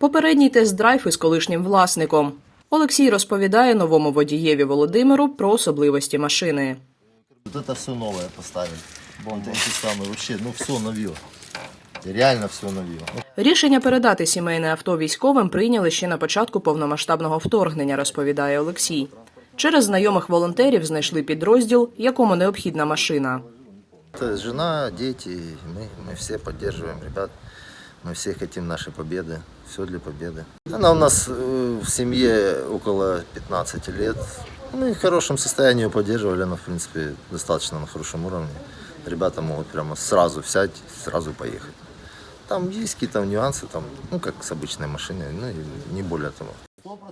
Попередній тест-драйв із колишнім власником. Олексій розповідає новому водієві Володимиру про особливості машини. Вот это все новое поставили. Вон эти самые вообще, ну все новье. Реально все новье. Ну, Рішення передати сімейне авто військовим прийняли ще на початку повномасштабного вторгнення, розповідає Олексій. Через знайомих волонтерів знайшли підрозділ, якому необхідна машина. Это жена, дети, мы, мы все поддерживаем ребят. Мы все хотим нашей победы. Все для победы. Она у нас э, в семье около 15 лет. Мы в хорошем состоянии ее поддерживали. Она, в принципе, достаточно на хорошем уровне. Ребята могут прямо сразу взять, сразу поехать. Там есть какие-то нюансы, там, ну, как с обычной машиной, ну, и не более того.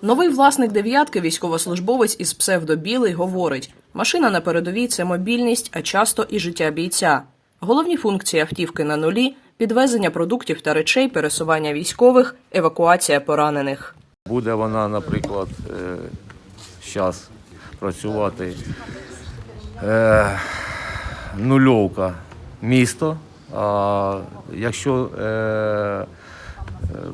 Новий власник дев'ятки, військовослужбовець із псевдобілий, говорить: машина на передовій це мобільність, а часто і життя бійця. Головні функції автівки на нулі підвезення продуктів та речей, пересування військових, евакуація поранених. Буде вона, наприклад, зараз працювати е, нульовка місто. А якщо е, е,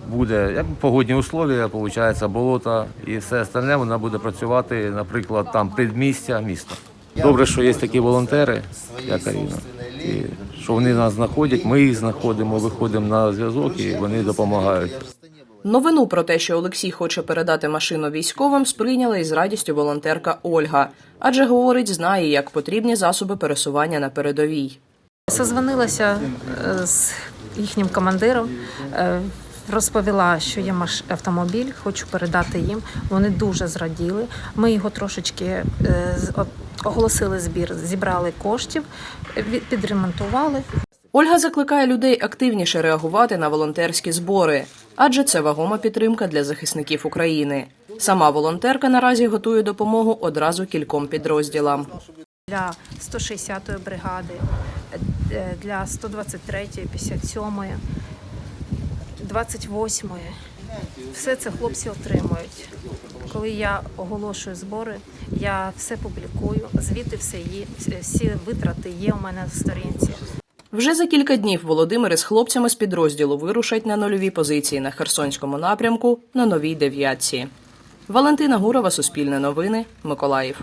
буде як погодні условия, виходить, болото і все остальне, вона буде працювати, наприклад, там предмістя міста. Добре, що є такі волонтери, як Аріна, і що вони нас знаходять, ми їх знаходимо, виходимо на зв'язок і вони допомагають. Новину про те, що Олексій хоче передати машину військовим, сприйняла із радістю волонтерка Ольга, адже говорить, знає, як потрібні засоби пересування на передовій. Созвонилася е, з їхнім командиром, е, розповіла, що є маш- автомобіль, хочу передати їм. Вони дуже зраділи. Ми його трошечки е, оголосили збір, зібрали коштів, підремонтували. Ольга закликає людей активніше реагувати на волонтерські збори, адже це вагома підтримка для захисників України. Сама волонтерка наразі готує допомогу одразу кільком підрозділам. Для 160-ї бригади, е, для 123-ї, 57-ї, 28-ї. Все це хлопці отримують. Коли я оголошую збори, я все публікую, звіти все є, всі витрати є у мене на сторінці. Вже за кілька днів Володимир із хлопцями з підрозділу вирушать на нульові позиції на Херсонському напрямку на новій дев'ятці. Валентина Гурова, Суспільне новини, Миколаїв.